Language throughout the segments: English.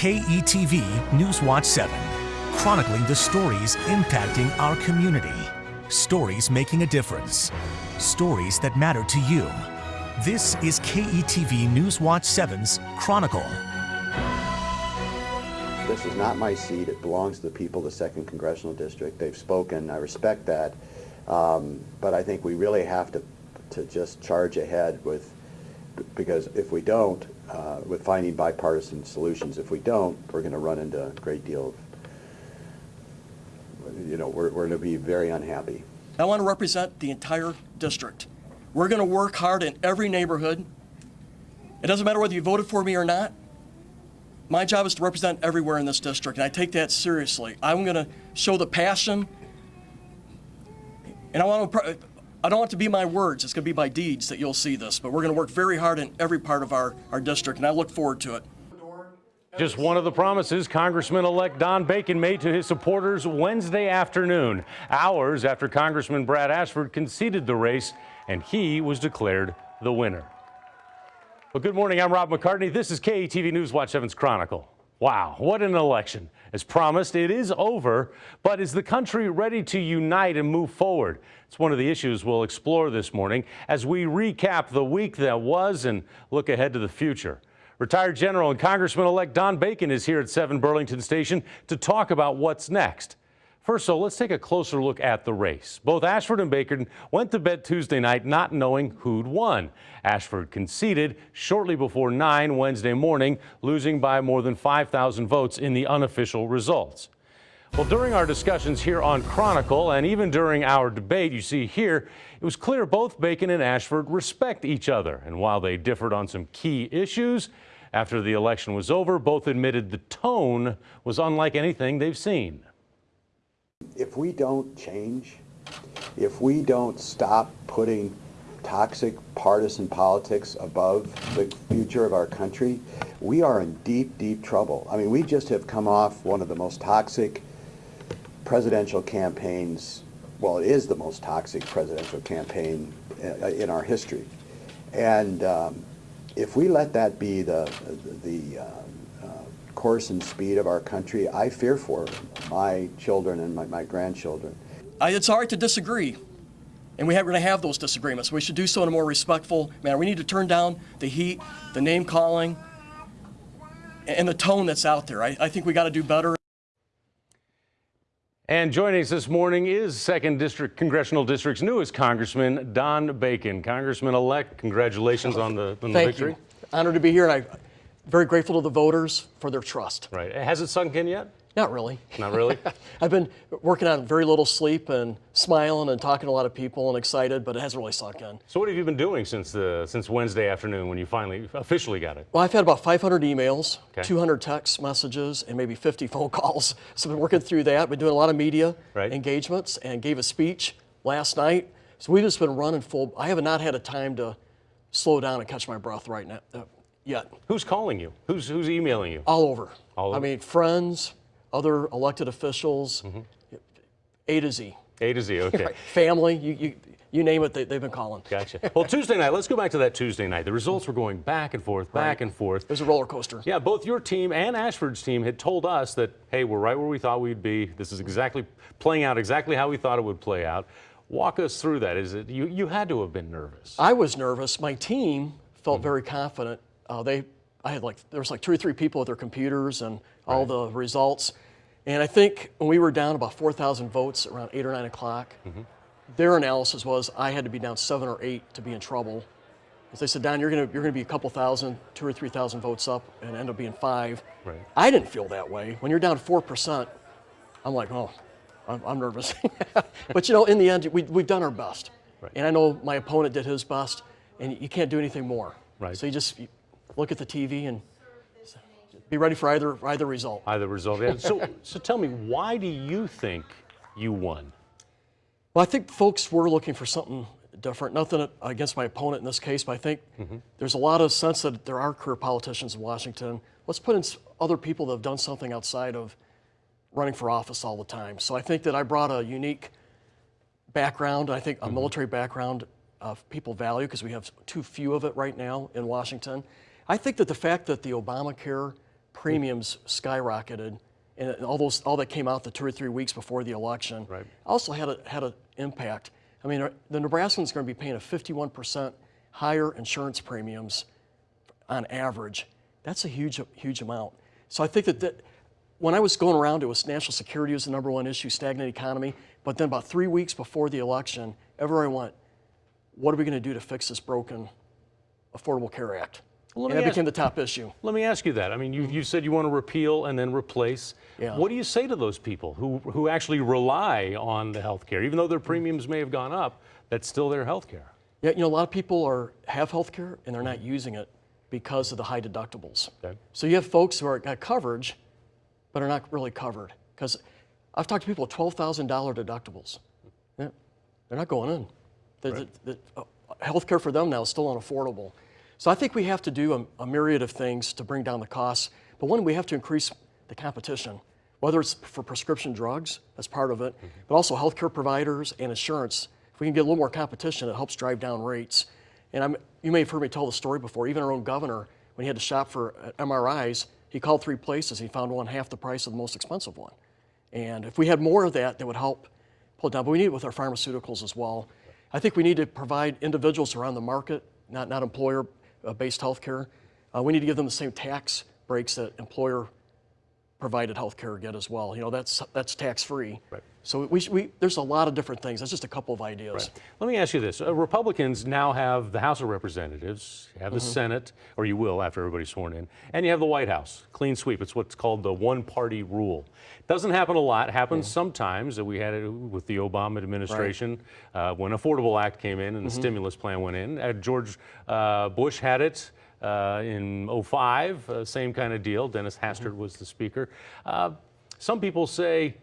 KETV Newswatch 7, chronicling the stories impacting our community. Stories making a difference. Stories that matter to you. This is KETV Newswatch 7's Chronicle. This is not my seat. It belongs to the people of the second congressional district. They've spoken. I respect that. Um, but I think we really have to, to just charge ahead with, because if we don't, uh, with finding bipartisan solutions, if we don't, we're going to run into a great deal of, you know, we're, we're going to be very unhappy. I want to represent the entire district. We're going to work hard in every neighborhood. It doesn't matter whether you voted for me or not. My job is to represent everywhere in this district, and I take that seriously. I'm going to show the passion, and I want to. I don't want it to be my words. It's going to be my deeds that you'll see this. But we're going to work very hard in every part of our, our district, and I look forward to it. Just one of the promises Congressman-elect Don Bacon made to his supporters Wednesday afternoon, hours after Congressman Brad Ashford conceded the race and he was declared the winner. Well, good morning. I'm Rob McCartney. This is KETV News Watch 7's Chronicle. Wow, what an election. As promised, it is over, but is the country ready to unite and move forward? It's one of the issues we'll explore this morning as we recap the week that was and look ahead to the future. Retired General and Congressman-elect Don Bacon is here at 7 Burlington Station to talk about what's next. First, so let's take a closer look at the race. Both Ashford and Bacon went to bed Tuesday night not knowing who'd won. Ashford conceded shortly before 9 Wednesday morning, losing by more than 5,000 votes in the unofficial results. Well, during our discussions here on Chronicle and even during our debate, you see here, it was clear both Bacon and Ashford respect each other. And while they differed on some key issues, after the election was over, both admitted the tone was unlike anything they've seen. If we don't change, if we don't stop putting toxic partisan politics above the future of our country, we are in deep, deep trouble. I mean, we just have come off one of the most toxic presidential campaigns. Well, it is the most toxic presidential campaign uh, in our history. And um, if we let that be the, the uh, course and speed of our country, I fear for my children and my, my grandchildren. I, it's all right to disagree, and we are going to have those disagreements. We should do so in a more respectful manner. We need to turn down the heat, the name calling, and the tone that's out there. I, I think we got to do better. And joining us this morning is 2nd District Congressional District's newest Congressman, Don Bacon. Congressman-elect, congratulations on the, on the Thank victory. You. Honored to be here, and I very grateful to the voters for their trust. Right. Has it sunk in yet? Not really. Not really? I've been working on very little sleep and smiling and talking to a lot of people and excited, but it hasn't really sunk in. So what have you been doing since the since Wednesday afternoon when you finally officially got it? Well, I've had about 500 emails, okay. 200 text messages, and maybe 50 phone calls. So I've been working through that. Been doing a lot of media right. engagements and gave a speech last night. So we've just been running full. I have not had a time to slow down and catch my breath right now uh, yet. Who's calling you? Who's, who's emailing you? All over. All over. I mean, friends, other elected officials, mm -hmm. A to Z. A to Z, okay. Family, you, you, you name it, they, have been calling. Gotcha. Well, Tuesday night, let's go back to that Tuesday night. The results were going back and forth, back right. and forth. It was a roller coaster. Yeah, both your team and Ashford's team had told us that, hey, we're right where we thought we'd be. This is exactly playing out exactly how we thought it would play out. Walk us through that. Is it you, you had to have been nervous? I was nervous. My team felt mm -hmm. very confident uh, they, I had like, there was like two or three people with their computers and all right. the results. And I think when we were down about 4,000 votes around 8 or 9 o'clock, mm -hmm. their analysis was I had to be down 7 or 8 to be in trouble. As they said, Don, you're gonna, you're gonna be a couple thousand, two or 3,000 votes up and end up being 5. Right. I didn't feel that way. When you're down 4%, I'm like, oh, I'm, I'm nervous. but you know, in the end, we, we've done our best. Right. And I know my opponent did his best, and you can't do anything more. Right. So you just look at the TV and be ready for either either result. Either result. Yeah. so so tell me, why do you think you won? Well, I think folks were looking for something different. Nothing against my opponent in this case, but I think mm -hmm. there's a lot of sense that there are career politicians in Washington. Let's put in other people that have done something outside of running for office all the time. So I think that I brought a unique background, I think a mm -hmm. military background of people value because we have too few of it right now in Washington. I think that the fact that the Obamacare premiums skyrocketed, and all those all that came out the two or three weeks before the election. Right. Also had a had an impact. I mean, the Nebraskans are going to be paying a 51% higher insurance premiums on average. That's a huge huge amount. So I think that, that when I was going around, it was national security was the number one issue, stagnant economy. But then about three weeks before the election, everywhere I went, what are we going to do to fix this broken Affordable Care Act? Well, and that ask- became the top issue. Let me ask you that. I mean, you, mm-hmm. you said you want to repeal and then replace. Yeah. What do you say to those people who, who actually rely on the health care? Even though their mm-hmm. premiums may have gone up, that's still their health care. Yeah, you know, a lot of people are have health care and they're not mm-hmm. using it because of the high deductibles. Okay. So you have folks who are got coverage, but are not really covered. Because I've talked to people with twelve thousand dollar deductibles. Yeah, they're not going in. The, the, the, uh, health care for them now is still unaffordable. So I think we have to do a, a myriad of things to bring down the costs. But one, we have to increase the competition, whether it's for prescription drugs, that's part of it, but also healthcare providers and insurance. If we can get a little more competition, it helps drive down rates. And I'm, you may have heard me tell the story before. Even our own governor, when he had to shop for uh, MRIs, he called three places. He found one half the price of the most expensive one. And if we had more of that, that would help pull it down. But we need it with our pharmaceuticals as well. I think we need to provide individuals around the market, not, not employer-based health care. Uh, we need to give them the same tax breaks that employer provided healthcare get as well. You know, that's, that's tax-free. Right. So we, we, there's a lot of different things. That's just a couple of ideas. Let me ask you this. Uh, Republicans now have the House of Representatives, you have the Senate, or you will after everybody's sworn in, and you have the White House. Clean sweep. It's what's called the one party rule. Doesn't happen a lot. Happens sometimes. Uh, We had it with the Obama administration uh, when Affordable Act came in and the stimulus plan went in. Uh, George uh, Bush had it. Uh, in 05, uh, same kind of deal. Dennis Hastert was the speaker. Uh, some people say,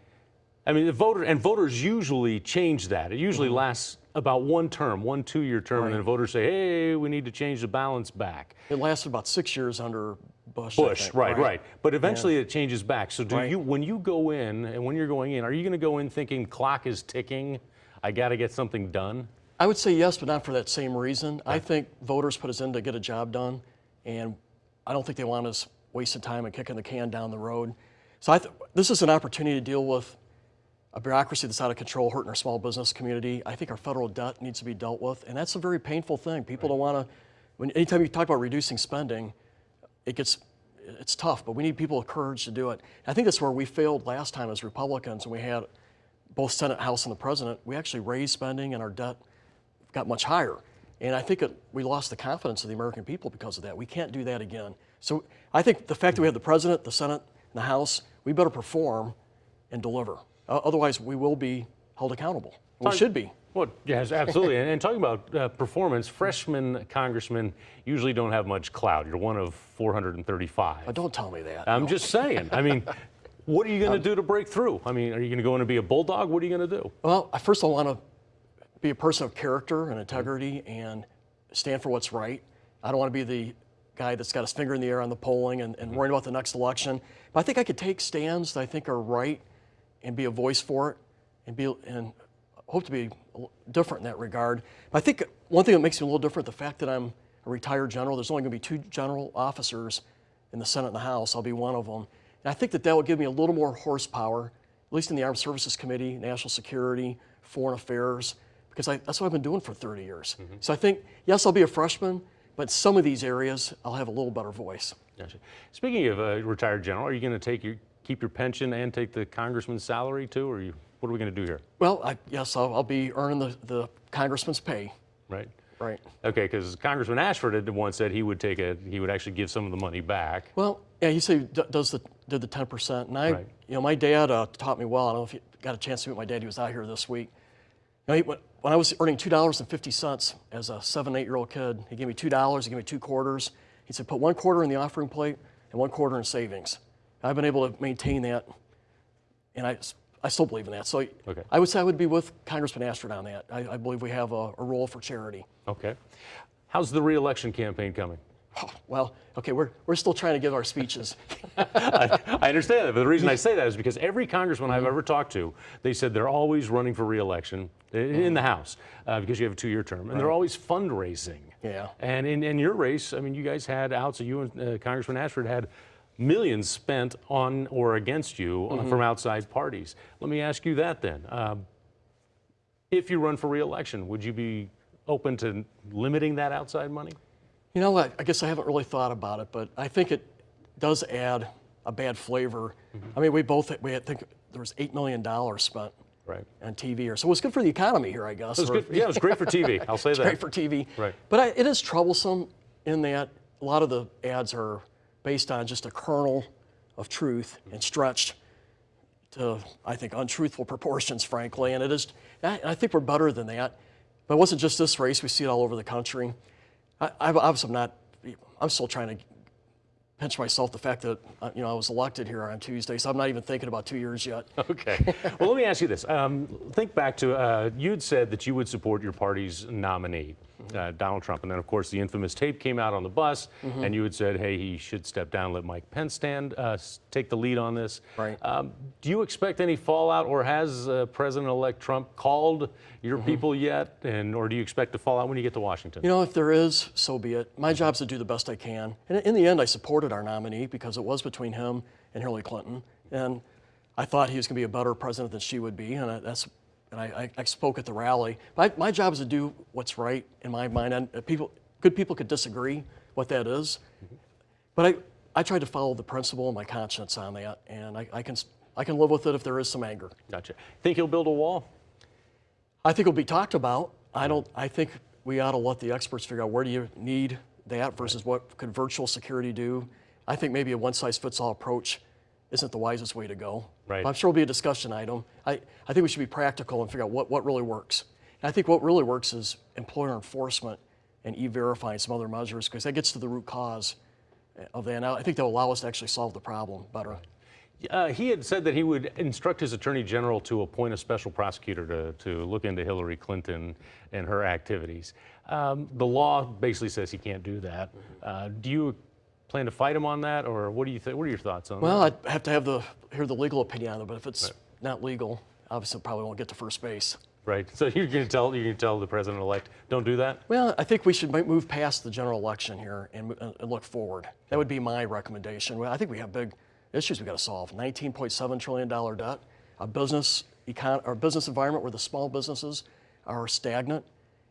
I mean, the voter and voters usually change that. It usually mm-hmm. lasts about one term, one two-year term, and then voters say, "Hey, we need to change the balance back." It lasted about six years under Bush. Bush, think, right, right, But eventually it changes back. So, do Right. you, when you go in, and when you're going in, are you going to go in thinking clock is ticking? I got to get something done. I would say yes, but not for that same reason. I think voters put us in to get a job done, and I don't think they want us wasting time and kicking the can down the road. So I th- this is an opportunity to deal with a bureaucracy that's out of control, hurting our small business community. I think our federal debt needs to be dealt with, and that's a very painful thing. People don't want to. When anytime you talk about reducing spending, it gets it's tough, but we need people with courage to do it. I think that's where we failed last time as Republicans, and we had both Senate, House, and the President. We actually raised spending, and our debt got much higher. And I think it, we lost the confidence of the American people because of that. We can't do that again. So I think the fact that we have the President, the Senate, and the House, we better perform and deliver. Uh, otherwise, we will be held accountable. We should be. Well, yes, absolutely. and, and talking about uh, performance, freshmen congressmen usually don't have much clout. You're one of 435. But don't tell me that. I'm No. just saying. I mean, what are you going to do to break through? I mean, are you going to go in and be a bulldog? What are you going to do? Well, I first I want to be a person of character and integrity and stand for what's right. I don't want to be the guy that's got his finger in the air on the polling and, and worrying about the next election. But I think I could take stands that I think are right and be a voice for it and be and hope to be a little different in that regard. But I think one thing that makes me a little different, the fact that I'm a retired general, there's only going to be two general officers in the Senate and the House. I'll be one of them. And I think that that will give me a little more horsepower, at least in the Armed Services Committee, National Security, Foreign Affairs, because I, that's what I've been doing for 30 years. Mm-hmm. So I think, yes, I'll be a freshman, but some of these areas, I'll have a little better voice. Gotcha. Speaking of a retired general, are you going to take your keep your pension and take the congressman's salary too, or you, what are we going to do here? Well, I, yes, I'll, I'll be earning the, the congressman's pay, Right. right? Okay, because Congressman Ashford had once said he would take a he would actually give some of the money back. Well, yeah, he said he d- does the did the ten percent, and I, Right. you know, my dad uh, taught me well. I don't know if you got a chance to meet my dad. He was out here this week. You know, he, when, when I was earning two dollars and fifty cents as a seven, eight year old kid, he gave me two dollars. He gave me two quarters. He said, put one quarter in the offering plate and one quarter in savings. I've been able to maintain that, and I, I still believe in that. So Okay. I would say I would be with Congressman Ashford on that. I, I believe we have a, a role for charity. Okay. How's the reelection campaign coming? Well, okay, we're, we're still trying to give our speeches. I, I understand that, but the reason I say that is because every congressman I've ever talked to, they said they're always running for reelection in the House uh, because you have a two-year term, and they're always fundraising. Yeah. And in, in your race, I mean, you guys had outs. You and uh, Congressman Ashford had millions spent on or against you uh, Mm-hmm. from outside parties. Let me ask you that then. Um, if you run for reelection, would you be open to limiting that outside money? You know what? I guess I haven't really thought about it, but I think it does add a bad flavor. I mean, we both we had think there was eight million dollars spent Right. on TV here, so it was good for the economy here, I guess. It or- yeah, it was great for TV. I'll say It's that. great for TV. Right. But I, it is troublesome in that a lot of the ads are based on just a kernel of truth and stretched to, I think, untruthful proportions, frankly. And it is, I, think we're better than that. But it wasn't just this race, we see it all over the country. I, I obviously am not, I'm still trying to pinch myself the fact that, uh, you know, I was elected here on Tuesday, so I'm not even thinking about two years yet. Okay. Well, let me ask you this. Um, think back to uh, you'd said that you would support your party's nominee, uh, Donald Trump, and then of course the infamous tape came out on the bus, Mm-hmm. and you had said, "Hey, he should step down, let Mike Pence stand, uh, take the lead on this." Right. Um, do you expect any fallout, or has uh, President-elect Trump called your people yet, and or do you expect to fall out when you get to Washington? You know, if there is, so be it. My job's to do the best I can. And in the end, I supported our nominee because it was between him and Hillary Clinton. And I thought he was going to be a better president than she would be. And I, that's, and I, I, I spoke at the rally. My, my job is to do what's right in my mind. And uh, people, good people could disagree what that is. But I, I tried to follow the principle and my conscience on that. And I, I, can, I can live with it if there is some anger. Gotcha. Think he'll build a wall? I think it'll be talked about. I don't. I think we ought to let the experts figure out where do you need that versus what could virtual security do. I think maybe a one-size-fits-all approach isn't the wisest way to go. Right. I'm sure it'll be a discussion item. I, I think we should be practical and figure out what, what really works. And I think what really works is employer enforcement and e-verifying some other measures because that gets to the root cause of that. And I think that'll allow us to actually solve the problem better. Uh, he had said that he would instruct his attorney general to appoint a special prosecutor to, to look into Hillary Clinton and her activities. Um, the law basically says he can't do that. Uh, do you plan to fight him on that, or what do you think? What are your thoughts on that? Well, that? I'd have to have the hear the legal opinion on it, but if it's not legal, obviously probably won't get to first base. Right. So you're going to tell you're going to tell the president-elect, don't do that. Well, I think we should move past the general election here and, mo- uh, and look forward. That would be my recommendation. Well, I think we have big issues we got to solve. 19.7 trillion dollar debt, a business econ- or business environment where the small businesses are stagnant,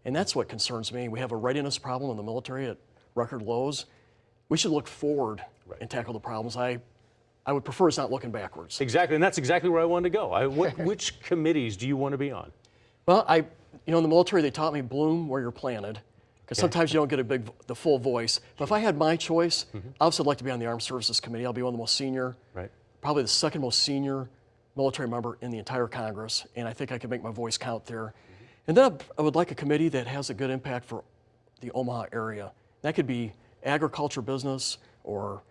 and that's what concerns me. We have a readiness problem in the military at record lows. We should look forward and tackle the problems. I, I would prefer us not looking backwards. Exactly, and that's exactly where I wanted to go. I, what, which committees do you want to be on? Well, I, you know, in the military, they taught me bloom where you're planted, because sometimes you don't get a big, the full voice. But if I had my choice, mm-hmm. obviously I'd like to be on the Armed Services Committee. I'll be one of the most senior, Right. probably the second most senior military member in the entire Congress, and I think I can make my voice count there. Mm-hmm. And then I would like a committee that has a good impact for the Omaha area. That could be agriculture business or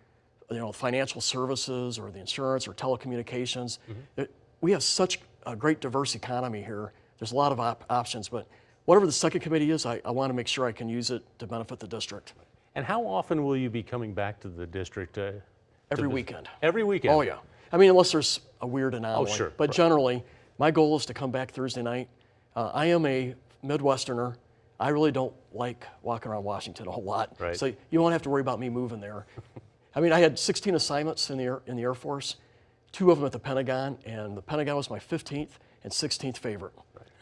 you know financial services or the insurance or telecommunications. It- we have such a great diverse economy here. There's a lot of op- options, but whatever the second committee is, I, I want to make sure I can use it to benefit the district And how often will you be coming back to the district? Uh, every weekend. Every weekend. Oh yeah. I mean, unless there's a weird anomaly. Oh, sure, But right. generally, my goal is to come back Thursday night. Uh, I am a Midwesterner. I really don't like walking around Washington a whole lot. Right. So you won't have to worry about me moving there. I mean, I had 16 assignments in the Air, in the Air Force, two of them at the Pentagon, and the Pentagon was my 15th and 16th favorite.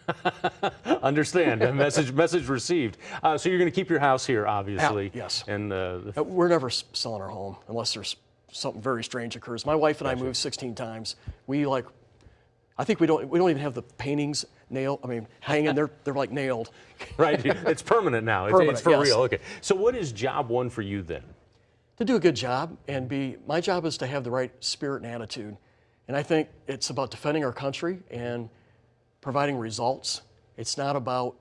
Understand. message message received. Uh, so you're going to keep your house here, obviously. yes. And uh, Uh, We're never selling our home unless there's something very strange occurs. My wife and I moved 16 times. We like, I think we don't we don't even have the paintings nailed. I mean, hanging. They're they're like nailed. right, it's permanent now. It's, Permanent, it's for yes. real. Okay. So what is job one for you then? To do a good job and be my job is to have the right spirit and attitude, and I think it's about defending our country and providing results. It's not about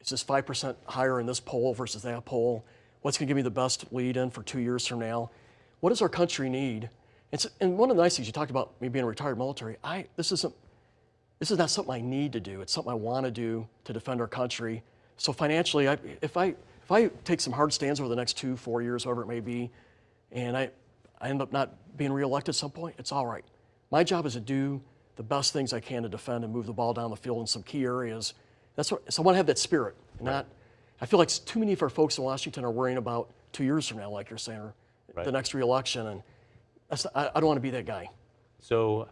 it's just five percent higher in this poll versus that poll. What's going to give me the best lead in for two years from now? What does our country need? It's, and one of the nice things you talked about me being a retired military. I this isn't this is not something I need to do. It's something I want to do to defend our country. So financially, I, if I if I take some hard stands over the next two, four years, whatever it may be, and I, I end up not being reelected at some point, it's all right. My job is to do the best things I can to defend and move the ball down the field in some key areas. That's what, so I want to have that spirit. and Not, I feel like too many of our folks in Washington are worrying about two years from now, like you're saying, or the next reelection, and that's, I, I don't want to be that guy. So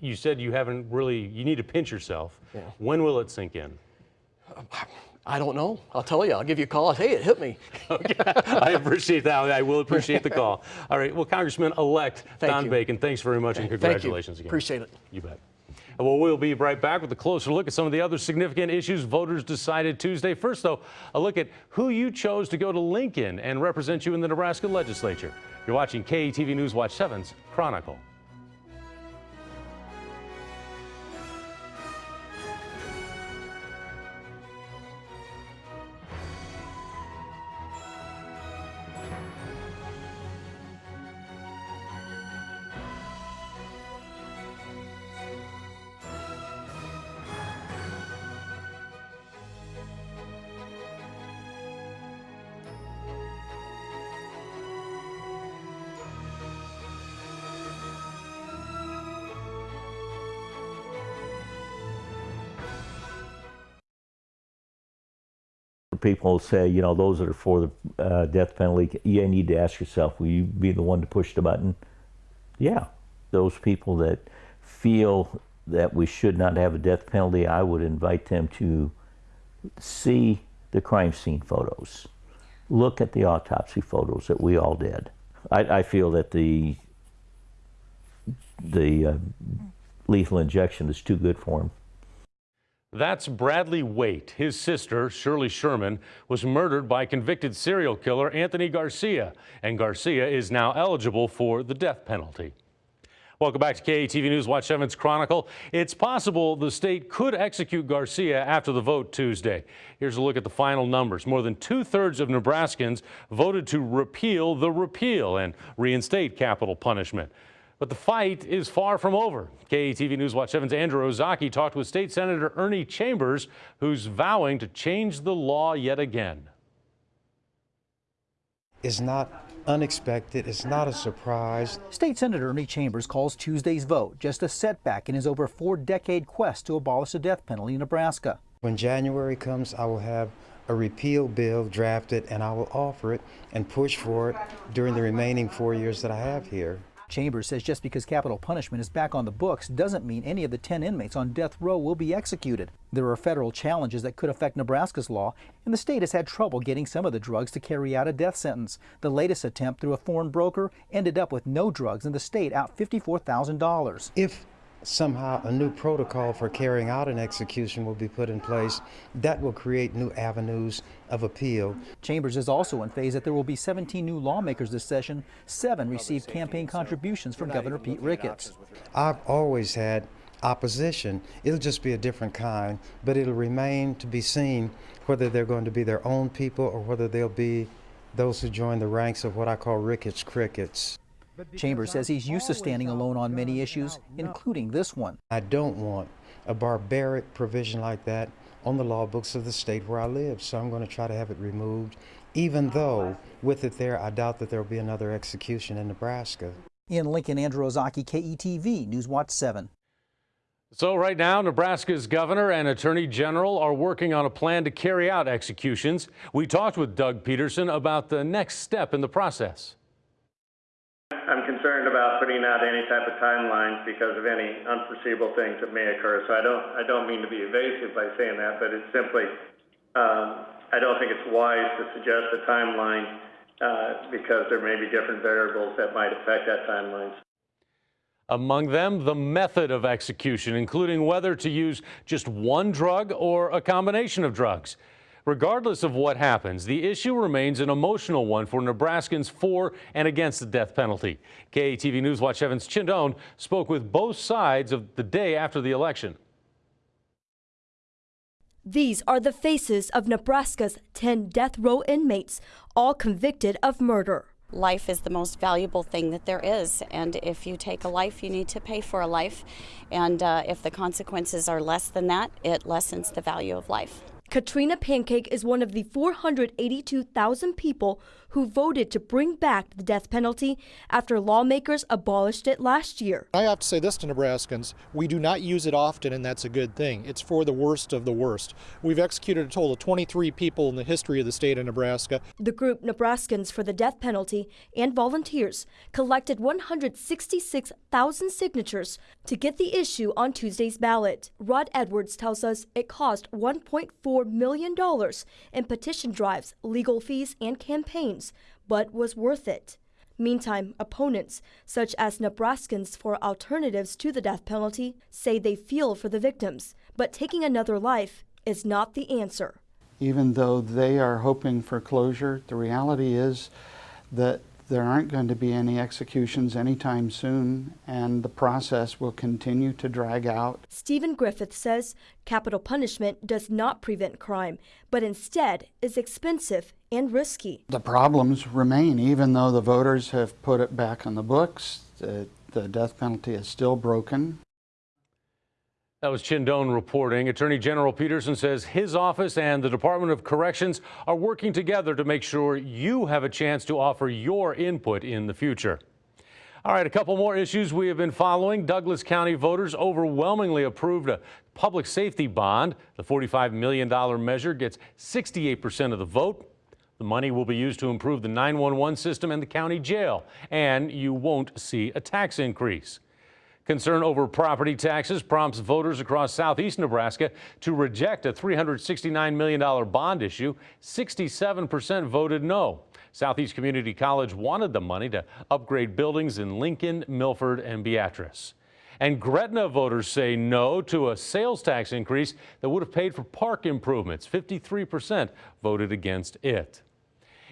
you said you haven't really, you need to pinch yourself. Yeah. When will it sink in? I don't know. I'll tell you. I'll give you a call. Hey, it hit me. I appreciate that. I will appreciate the call. All right. Well, Congressman-elect Don you. Bacon, thanks very much and Thank congratulations again. Appreciate it. You bet. Well, we'll be right back with a closer look at some of the other significant issues voters decided Tuesday. First, though, a look at who you chose to go to Lincoln and represent you in the Nebraska legislature. You're watching KETV News Watch 7's Chronicle. People say, you know, those that are for the uh, death penalty, you need to ask yourself, will you be the one to push the button? Yeah. Those people that feel that we should not have a death penalty, I would invite them to see the crime scene photos, look at the autopsy photos that we all did. I, I feel that the the uh, lethal injection is too good for him. That's Bradley Waite. His sister, Shirlee Sherman, was murdered by convicted serial killer Anthony Garcia, and Garcia is now eligible for the death penalty. Welcome back to KETV News Watch 7's Chronicle. It's possible the state could execute Garcia after the vote Tuesday. Here's a look at the final numbers. More than two-thirds of Nebraskans voted to repeal the repeal and reinstate capital punishment. But the fight is far from over. KETV News Watch 7's Andrew Ozaki talked with State Senator Ernie Chambers, who's vowing to change the law yet again. is not unexpected. It's not a surprise. State Senator Ernie Chambers calls Tuesday's vote just a setback in his over four decade quest to abolish the death penalty in Nebraska. When January comes, I will have a repeal bill drafted and I will offer it and push for it during the remaining four years that I have here. Chambers says just because capital punishment is back on the books doesn't mean any of the 10 inmates on death row will be executed. There are federal challenges that could affect Nebraska's law, and the state has had trouble getting some of the drugs to carry out a death sentence. The latest attempt through a foreign broker ended up with no drugs and the state out $54,000. If somehow a new protocol for carrying out an execution will be put in place, that will create new avenues of appeal. Chambers is also in phase that there will be 17 new lawmakers this session. Seven received campaign contributions from Governor Pete Ricketts. I've always had opposition. It'll just be a different kind, but it'll remain to be seen whether they're going to be their own people or whether they'll be those who join the ranks of what I call Ricketts crickets. Chambers says he's used to standing alone on many issues, including this one. I don't want a barbaric provision like that on the law books of the state where I live, so I'm going to try to have it removed, even though with it there, I doubt that there will be another execution in Nebraska. In Lincoln, Andrew Ozaki, KETV, News Watch 7. So right now, Nebraska's governor and attorney general are working on a plan to carry out executions. We talked with Doug Peterson about the next step in the process. Concerned about putting out any type of timelines because of any unforeseeable things that may occur. So I don't, I don't mean to be evasive by saying that, but it's simply, um, I don't think it's wise to suggest a timeline uh, because there may be different variables that might affect that timeline. Among them, the method of execution, including whether to use just one drug or a combination of drugs. Regardless of what happens, the issue remains an emotional one for Nebraskans for and against the death penalty. KETV News Watch 7's Chinh Doan spoke with both sides of the day after the election. These are the faces of Nebraska's 10 death row inmates, all convicted of murder. Life is the most valuable thing that there is, and if you take a life, you need to pay for a life. And uh, if the consequences are less than that, it lessens the value of life. Katrina Pancake is one of the 482,000 people who voted to bring back the death penalty after lawmakers abolished it last year. I have to say this to Nebraskans we do not use it often, and that's a good thing. It's for the worst of the worst. We've executed a total of 23 people in the history of the state of Nebraska. The group Nebraskans for the Death Penalty and volunteers collected 166,000 signatures to get the issue on Tuesday's ballot. Rod Edwards tells us it cost 1.4 million dollars in petition drives, legal fees, and campaigns, but was worth it. Meantime, opponents, such as Nebraskans for Alternatives to the Death Penalty, say they feel for the victims, but taking another life is not the answer. Even though they are hoping for closure, the reality is that there aren't going to be any executions anytime soon, and the process will continue to drag out. Stephen Griffith says capital punishment does not prevent crime, but instead is expensive and risky. The problems remain, even though the voters have put it back on the books. The, the death penalty is still broken. That was Chinh Doan reporting. Attorney General Peterson says his office and the Department of Corrections are working together to make sure you have a chance to offer your input in the future. All right, a couple more issues we have been following. Douglas County voters overwhelmingly approved a public safety bond. The $45 million measure gets 68% of the vote. The money will be used to improve the 911 system and the county jail, and you won't see a tax increase. Concern over property taxes prompts voters across southeast Nebraska to reject a $369 million bond issue. 67% voted no. Southeast Community College wanted the money to upgrade buildings in Lincoln, Milford, and Beatrice. And Gretna voters say no to a sales tax increase that would have paid for park improvements. 53% voted against it.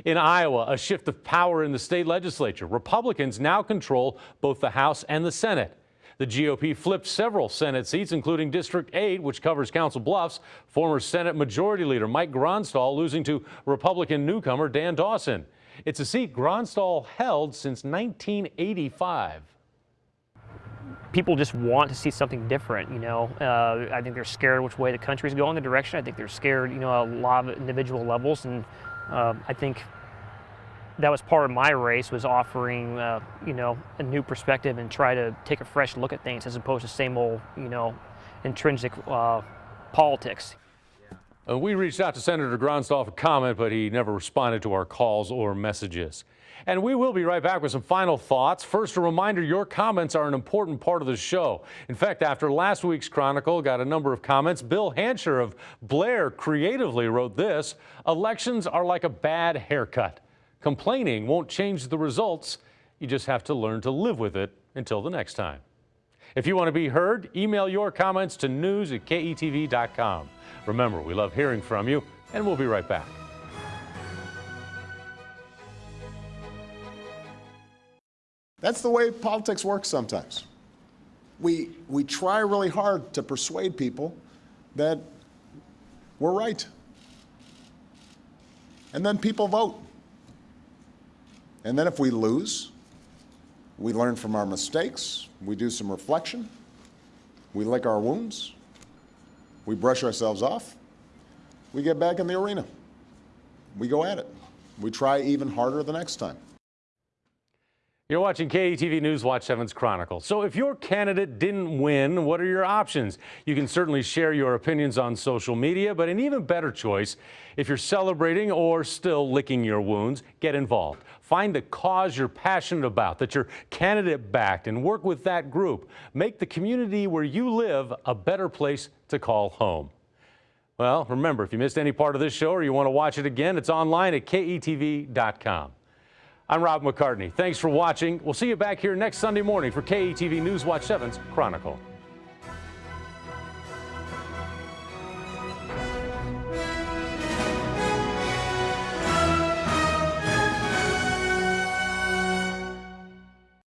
In Iowa, a shift of power in the state legislature. Republicans now control both the House and the Senate. The GOP flipped several Senate seats, including District 8, which covers Council Bluffs. Former Senate Majority Leader Mike Gronstal losing to Republican newcomer Dan Dawson. It's a seat Gronstal held since 1985 people just want to see something different. You know, uh, I think they're scared which way the country's going, the direction. I think they're scared, you know, a lot of individual levels, and uh, I think that was part of my race was offering, uh, you know, a new perspective and try to take a fresh look at things as opposed to same old, you know, intrinsic uh, politics. Uh, we reached out to Senator Gronstal for comment, but he never responded to our calls or messages. And we will be right back with some final thoughts. First, a reminder your comments are an important part of the show. In fact, after last week's Chronicle got a number of comments, Bill Hancher of Blair creatively wrote this Elections are like a bad haircut. Complaining won't change the results. You just have to learn to live with it until the next time. If you want to be heard, email your comments to news at ketv.com. Remember, we love hearing from you, and we'll be right back. That's the way politics works sometimes. We, we try really hard to persuade people that we're right. And then people vote. And then if we lose, we learn from our mistakes, we do some reflection, we lick our wounds, we brush ourselves off, we get back in the arena. We go at it. We try even harder the next time. You're watching KETV News Watch 7's Chronicle. So if your candidate didn't win, what are your options? You can certainly share your opinions on social media, but an even better choice, if you're celebrating or still licking your wounds, get involved. Find a cause you're passionate about, that your candidate backed, and work with that group. Make the community where you live a better place to call home. Well, remember, if you missed any part of this show or you want to watch it again, it's online at ketv.com. I'm Rob McCartney. Thanks for watching. We'll see you back here next Sunday morning for KETV News Watch 7's Chronicle.